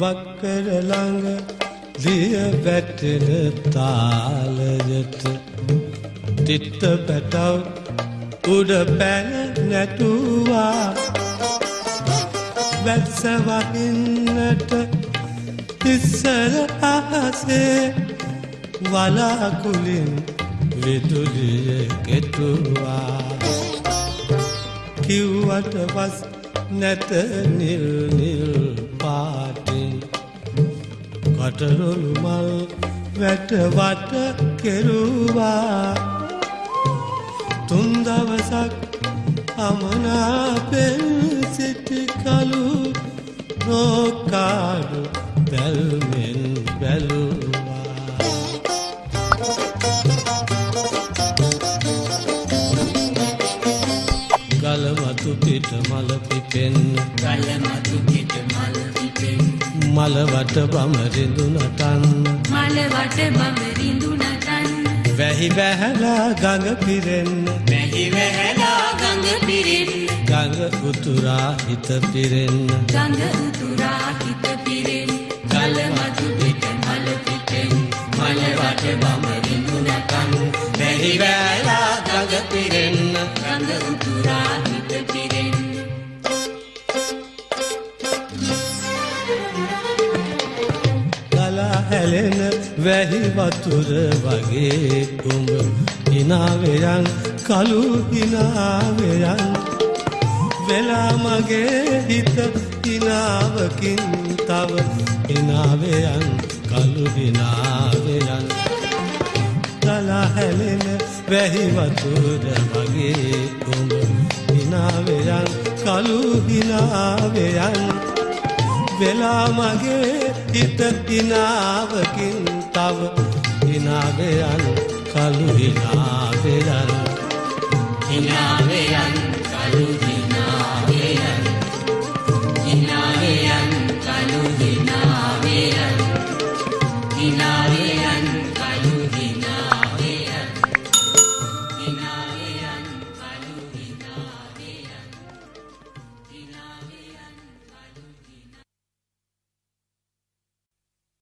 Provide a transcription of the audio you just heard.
වක්කර ළඟ දිය වැටෙන තාලයට තිත්ත පැටව් උඩ පැන නැටුවා. වැත්ස වහින්නට ඉස්සර අහසේ වලාකුලින් විදුලිය කෙටුවා. කිව්වට වස් නැත නිල් නිල් පාටින් කටරොළු මල් වැට වට කෙරුවා. තුන් දවසක් අමනාපෙන් සිටි කලු නෝකාඩු බැල්මෙන් බැලුවා. ගලමතු පිට මල පිපෙන්න ගලමතු පිට මල් පිපෙන් මලවට බමරිඳු නටන්න මලවට බඹරිඳු නටන් වැහි වැහැලා ගඟ පිරෙන්න වැහි වැහැලා ගඟ පිරෙන්. ගඟ උතුරා හිත පිරෙන්න ගඟ උතුරා හිත පිරෙන්. ගලමතු පිට මල පිපෙන් මලවට බඹරිඳු නටන් වැහි වැහැලා ගඟ පිරෙන්න ගඟ උතුරා හිත පිරෙන් ගලා හැලෙන වැහි වතුර වගේ උඹ හිනාවයන් කළු හිනාවයන් වෙලා මගේ හිත හිනාවකින් තව හිනාවයන් කළු හිනාවයන් ගලා හැලෙන වැහි වතුර වගේ උඹ හිනාවයන් කළු හිනාවයන් වෙලා මගේ හිත හිනාවකින් තව හිනාවයන් කළු හිනාවයන්. හිනා